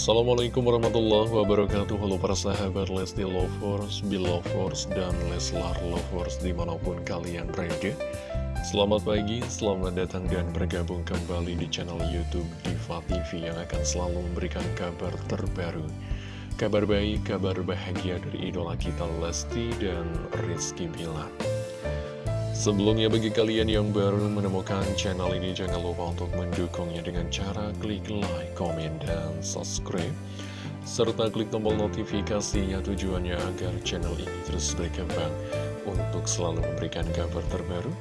Assalamualaikum warahmatullahi wabarakatuh. Halo para sahabat Lesti Lovers, Belovers, dan Leslar Lovers di mana pun kalian berada. Selamat pagi, selamat datang dan bergabung kembali di channel Youtube Diva TV Yang akan selalu memberikan kabar terbaru. Kabar baik, kabar bahagia dari idola kita Lesti dan Rizky Bilar Sebelumnya bagi kalian yang baru menemukan channel ini jangan lupa untuk mendukungnya dengan cara klik like, komen, dan subscribe serta klik tombol notifikasinya tujuannya agar channel ini terus berkembang untuk selalu memberikan kabar terbaru,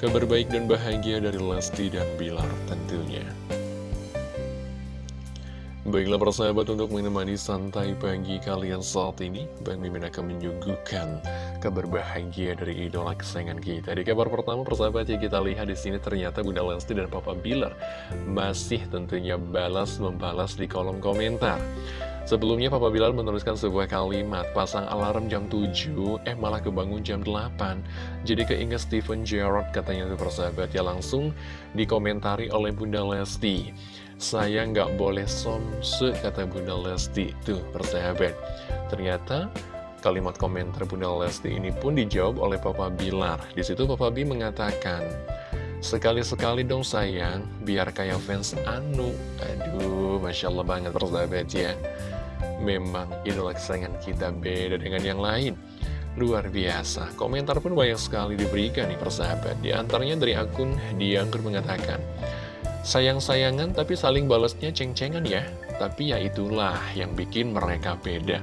kabar baik dan bahagia dari Lesti dan Bilar tentunya. Baiklah persahabat untuk menemani santai pagi kalian saat ini Bang Mimin akan menyuguhkan kabar bahagia dari idola kesayangan kita. Di kabar pertama persahabat ya kita lihat di sini ternyata Bunda Lesti dan Papa Bilar Masih tentunya balas membalas di kolom komentar. Sebelumnya Papa Bilar menuliskan sebuah kalimat Pasang alarm jam 7 Eh malah kebangun jam 8 Jadi keinget Steven Gerrard katanya itu persahabat Ya langsung dikomentari oleh Bunda Lesti saya nggak boleh somse, kata Bunda Lesti. Tuh, persahabat. Ternyata kalimat komentar Bunda Lesti ini pun dijawab oleh Papa Bilar. Di situ Papa B mengatakan, Sekali-sekali dong sayang, biar kayak fans Anu. Aduh, Masya Allah banget persahabat ya. Memang idola kesayangan kita beda dengan yang lain. Luar biasa, komentar pun banyak sekali diberikan nih persahabat. Di antaranya dari akun Diangkur mengatakan, Sayang-sayangan tapi saling balasnya ceng-cengan ya. Tapi ya itulah yang bikin mereka beda.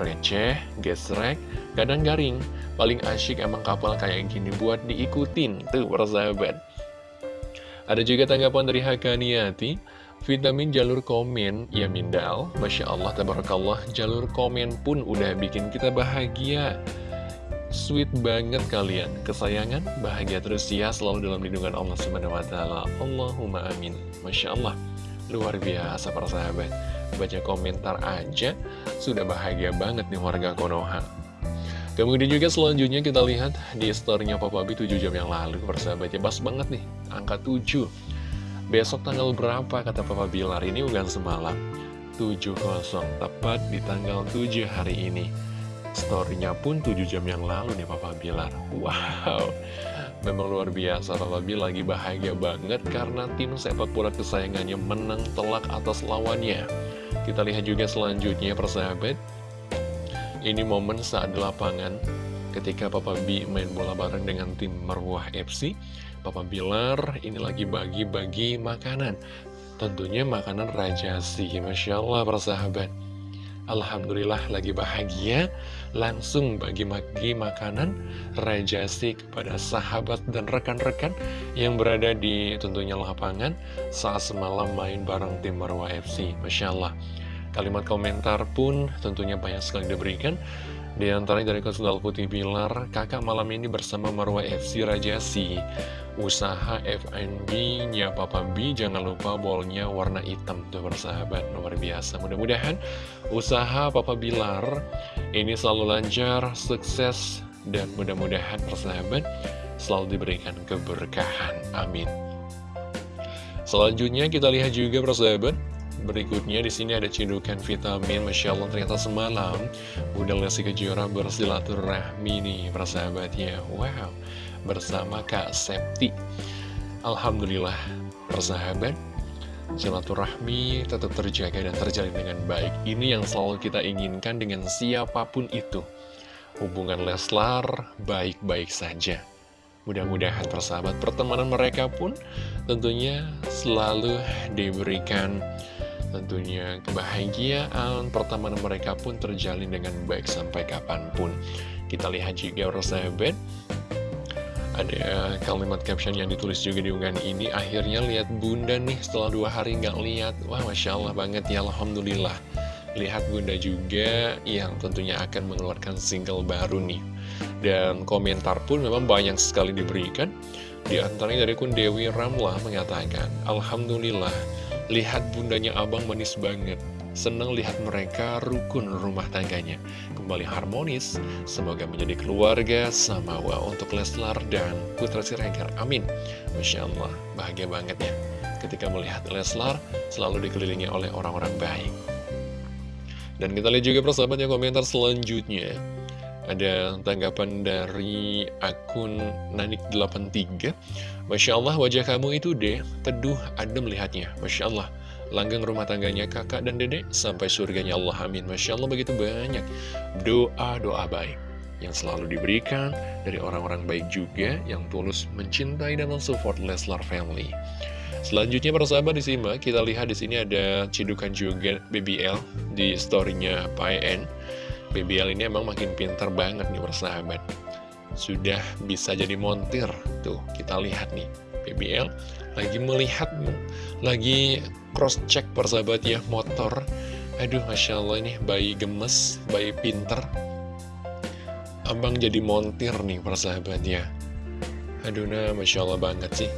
Receh, gesrek, kadang garing. Paling asyik emang kapal kayak gini buat diikutin Tuh persahabat. Ada juga tanggapan dari Hakaniati Vitamin jalur komen, ya Mindal. Masya Allah, tabarakallah Jalur komen pun udah bikin kita bahagia Sweet banget kalian, kesayangan, bahagia terus ya selalu dalam lindungan Allah Subhanahu wa taala. Allahumma amin. Masya Allah, luar biasa para sahabat. Baca komentar aja sudah bahagia banget nih warga Konoha. Kemudian juga selanjutnya kita lihat di storynya Papa B 7 jam yang lalu persahabat ya pas banget nih angka 7 Besok tanggal berapa kata Papa Bilar ini ugan semalam 70 tepat di tanggal 7 hari ini Storynya pun 7 jam yang lalu nih Papa Bilar Wow. Memang luar biasa Papa Bilar lagi bahagia banget Karena tim sepak bola kesayangannya menang telak atas lawannya. Kita lihat juga selanjutnya persahabat. Ini momen saat di lapangan Ketika Papa B main bola bareng dengan tim Marwah FC Papa Bilar ini lagi bagi-bagi makanan. Tentunya makanan rajasi Masya Allah persahabat Alhamdulillah lagi bahagia. Langsung bagi-bagi makanan Rajasi kepada sahabat dan rekan-rekan Yang berada di tentunya lapangan. Saat semalam main bareng tim Marwah FC Masya Allah Kalimat komentar pun tentunya banyak sekali diberikan di antaranya dari Konsulal Putih Bilar, kakak malam ini bersama Marwah FC Rajasi. Usaha FNB-nya Papa B, jangan lupa bolnya warna hitam tuh bersahabat, luar biasa. Mudah-mudahan usaha Papa Bilar ini selalu lancar, sukses, dan mudah-mudahan persahabat selalu diberikan keberkahan. Amin. Selanjutnya kita lihat juga persahabat Berikutnya di sini ada cindukan vitamin, masya Allah ternyata semalam udah Lesti Kejora bersilaturahmi nih persahabatnya. Wow, bersama Kak Septi. Alhamdulillah, persahabat, silaturahmi tetap terjaga dan terjalin dengan baik. Ini yang selalu kita inginkan dengan siapa pun itu. Hubungan Leslar baik-baik saja. Mudah-mudahan persahabat pertemanan mereka pun tentunya selalu diberikan Tentunya kebahagiaan pertemanan mereka pun terjalin dengan baik sampai kapan pun. Kita lihat juga sahabat. Ada kalimat caption yang ditulis juga di unggahan ini. Akhirnya lihat bunda nih setelah dua hari nggak lihat. Wah Masya Allah banget ya Alhamdulillah. Lihat bunda juga yang tentunya akan mengeluarkan single baru nih. Dan komentar pun memang banyak sekali diberikan. Di antaranya dari kun Dewi Ramlah mengatakan Alhamdulillah Lihat bundanya abang manis banget. Senang lihat mereka rukun rumah tangganya. Kembali harmonis. Semoga menjadi keluarga Samawa untuk Leslar dan Putra Siregar. Amin. Masya Allah. Bahagia banget ya. Ketika melihat Leslar Selalu dikelilingi oleh orang-orang baik. Dan kita lihat juga persahabat komentar selanjutnya Ada tanggapan dari akun Nanik83 Masya Allah wajah kamu itu deh teduh adem melihatnya Masya Allah langgeng rumah tangganya kakak dan dedek sampai surganya Allah amin Masya Allah begitu banyak doa-doa baik yang selalu diberikan dari orang-orang baik juga yang tulus mencintai dan mensupport Leslar Family. Selanjutnya para sahabat disimak, kita lihat di sini ada cidukan juga BBL di storynya PN. BBL ini emang makin pintar banget nih persahabat. Sudah bisa jadi montir. Tuh, kita lihat nih. BBL lagi melihat, lagi cross check persahabat ya motor. Aduh, Masya Allah ini bayi gemes, bayi pinter. Abang jadi montir nih persahabat ya. Aduh, nah Masya Allah banget sih.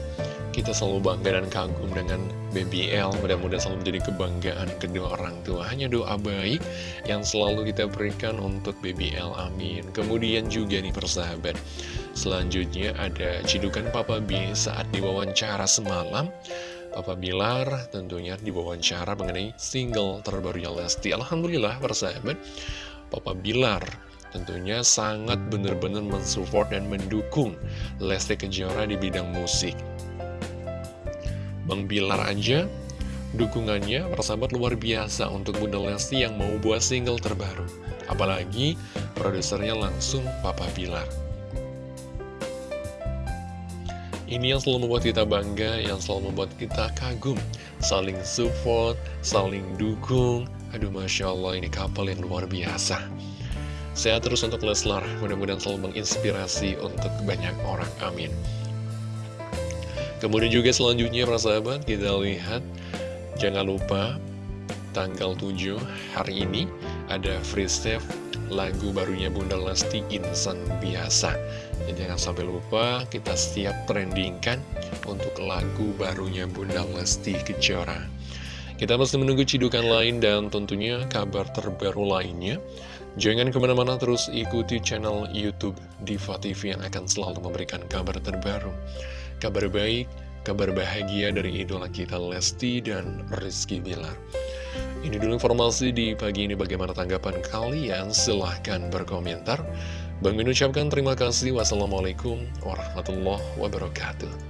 Kita selalu bangga dan kagum dengan BBL Mudah-mudahan selalu menjadi kebanggaan kedua orang tua. Hanya doa baik yang selalu kita berikan untuk BBL Amin. Kemudian juga nih persahabat. Selanjutnya ada cidukan Papa B saat diwawancara semalam. Papa Bilar tentunya diwawancara mengenai single terbarunya Lesti. Alhamdulillah persahabat. Papa Bilar tentunya sangat benar-benar mensupport dan mendukung Lesti Kejora di bidang musik Bang Bilar aja dukungannya persahabat luar biasa untuk Bunda Lesti yang mau buat single terbaru. Apalagi produsernya langsung Papa Bilar. Ini yang selalu membuat kita bangga, yang selalu membuat kita kagum. Saling support, saling dukung. Aduh Masya Allah ini kapal yang luar biasa. Sehat terus untuk Leslar, mudah-mudahan selalu menginspirasi untuk banyak orang. Amin. Kemudian juga selanjutnya para sahabat kita lihat Jangan lupa tanggal 7 hari ini ada free save lagu barunya Bunda Lesti Insan Biasa. Jadi jangan sampai lupa kita siap trendingkan untuk lagu barunya Bunda Lesti Kejora. Kita masih menunggu cidukan lain dan tentunya kabar terbaru lainnya. Jangan ke mana-mana terus ikuti channel Youtube Diva TV yang akan selalu memberikan kabar terbaru kabar baik, kabar bahagia dari idola kita Lesti dan Rizky Bilar. Ini dulu informasi di pagi ini bagaimana tanggapan kalian, silahkan berkomentar. Bang ucapkan terima kasih. Wassalamualaikum warahmatullahi wabarakatuh.